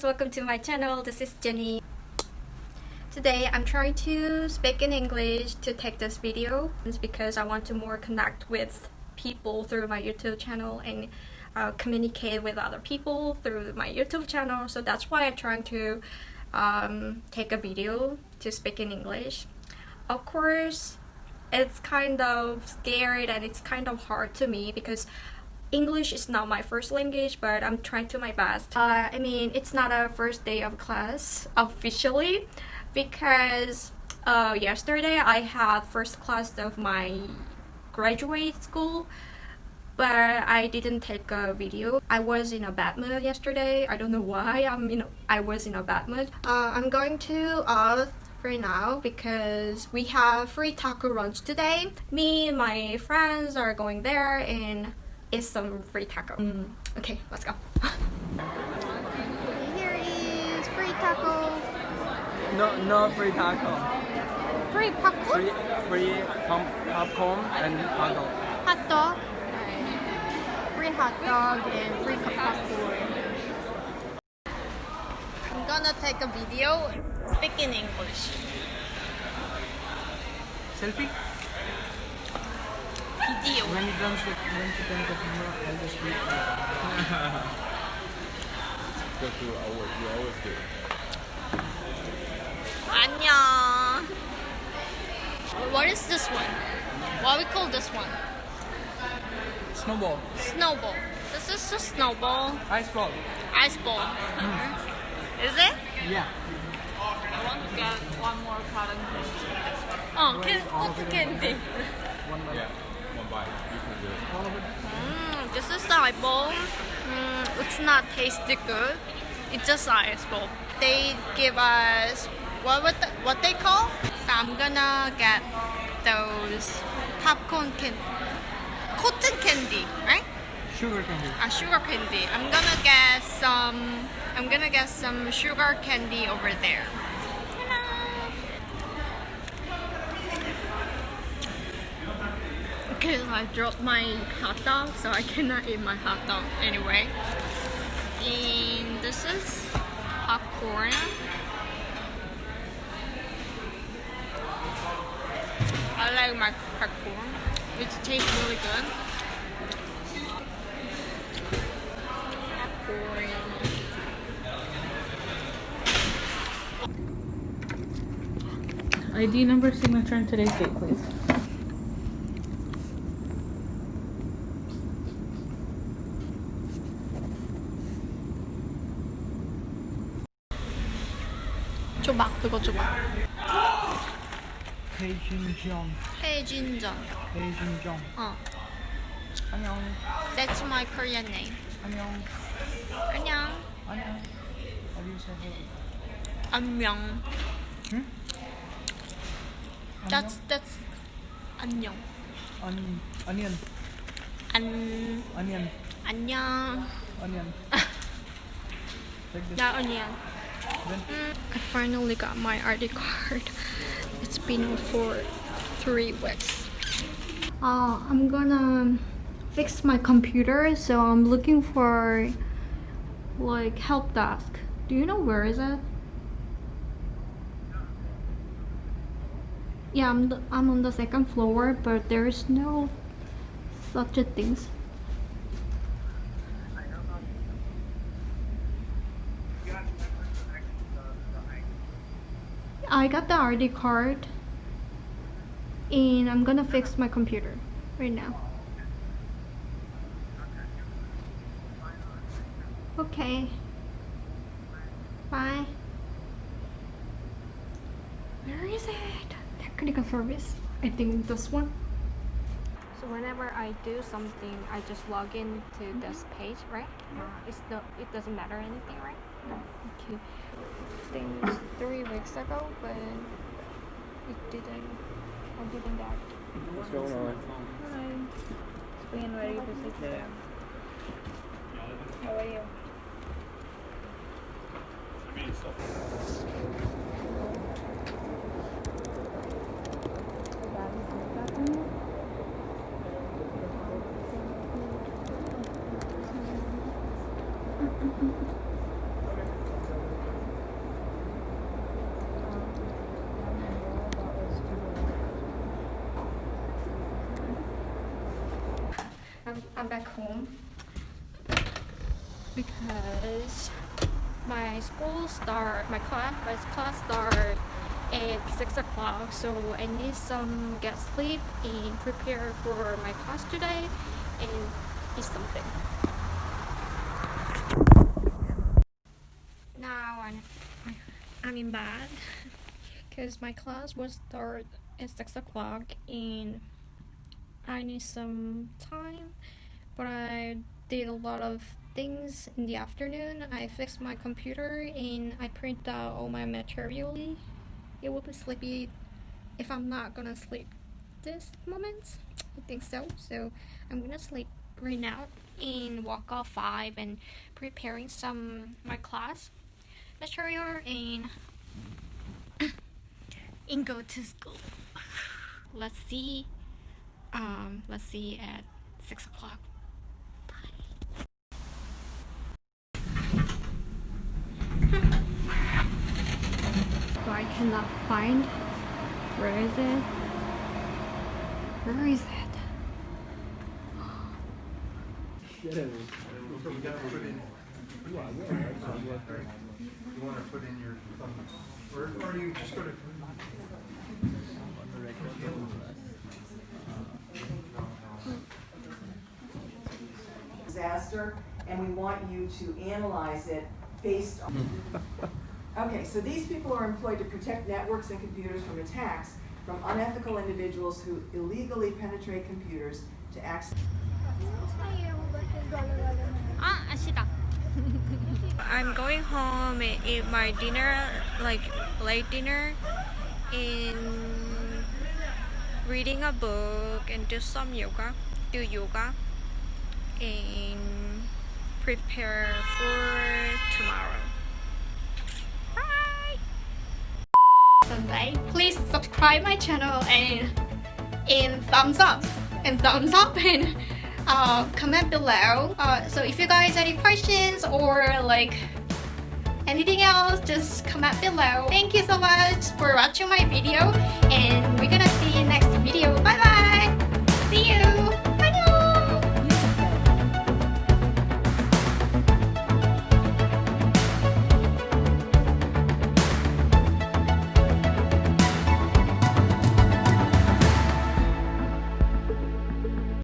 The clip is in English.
guys, welcome to my channel. This is Jenny. Today I'm trying to speak in English to take this video. It's because I want to more connect with people through my YouTube channel and uh, communicate with other people through my YouTube channel. So that's why I'm trying to um, take a video to speak in English. Of course, it's kind of scary and it's kind of hard to me because English is not my first language, but I'm trying to my best. Uh, I mean, it's not a first day of class officially because uh, yesterday I had first class of my graduate school but I didn't take a video. I was in a bad mood yesterday. I don't know why I'm in a, I was in a bad mood. Uh, I'm going to uh, right now because we have free taco lunch today. Me and my friends are going there and eat some free taco. Mm. Okay, let's go. Here is free taco. No, no free taco. Free popcorn? Free, free pop, popcorn and hot dog. Hot dog. Free hot dog and free popcorn. I'm gonna take a video speak in English. Selfie? Video. When you turn the, when you turn the camera, I'll just read. Go through always, you always do. 안녕. What is this one? What we call this one? Snowball. Snowball. This is a snowball. Ice ball. Ice ball. Mm-hmm. Is it? Yeah. I want to get one more cotton candy. Oh, can, cotton candy. One by Yeah, one bite. You can do it. All of it. Mm, this is. Mm, it's not tasty good. It's just ice ball. They give us what what, the, what they call. So I'm gonna get those popcorn can cotton candy, right? Sugar candy. A sugar candy. I'm gonna get some. I'm gonna get some sugar candy over there. Because I dropped my hot dog, so I cannot eat my hot dog anyway. And this is popcorn. I like my popcorn. It tastes really good. Popcorn. ID number, signature, and today's date, please. 조막 그거 조막. 헤이진정. 헤이진정. 헤이진정. 어. 안녕. That's my Korean name. 안녕. 안녕. 안녕. 어디서 안녕. 응? That's that's 안녕. 안 안녕. 안 안녕. 안녕. 안녕. 야 안녕. I finally got my ID card. It's been for three weeks. Uh, I'm gonna fix my computer, so I'm looking for like help desk. Do you know where is it? Yeah, I'm I'm on the second floor, but there is no such a things. I got the ID card and I'm gonna fix my computer right now. Okay. Bye. Where is it? Technical service. I think this one. So whenever I do something, I just log in to this page, right? Uh, it's the it doesn't matter anything, right? No. Okay. Things three weeks ago, but it didn't. I didn't get. What's going on? Hi. Just being ready for 6 a.m. How are you? Back home because my school start my class my class start at six o'clock so I need some get sleep and prepare for my class today and eat something. Now I'm I'm in bed because my class will start at six o'clock and I need some time but I did a lot of things in the afternoon. I fixed my computer and I print out all my material. It will be sleepy if I'm not gonna sleep this moment. I think so. So I'm gonna sleep right now and walk off five and preparing some my class material and and go to school. Let's see. Um, let's see at six o'clock. Cannot find. Where is it? Where is it? You wanna put in your, or, or you just go to. disaster, and we want you to analyze it based on. Okay, so these people are employed to protect networks and computers from attacks from unethical individuals who illegally penetrate computers to access. I'm going home and eat my dinner, like late dinner, and reading a book and do some yoga, do yoga, and prepare for tomorrow. Please subscribe my channel and and thumbs up and thumbs up and uh, comment below. Uh, so if you guys any questions or like anything else, just comment below. Thank you so much for watching my video and we're gonna see you next video. Bye!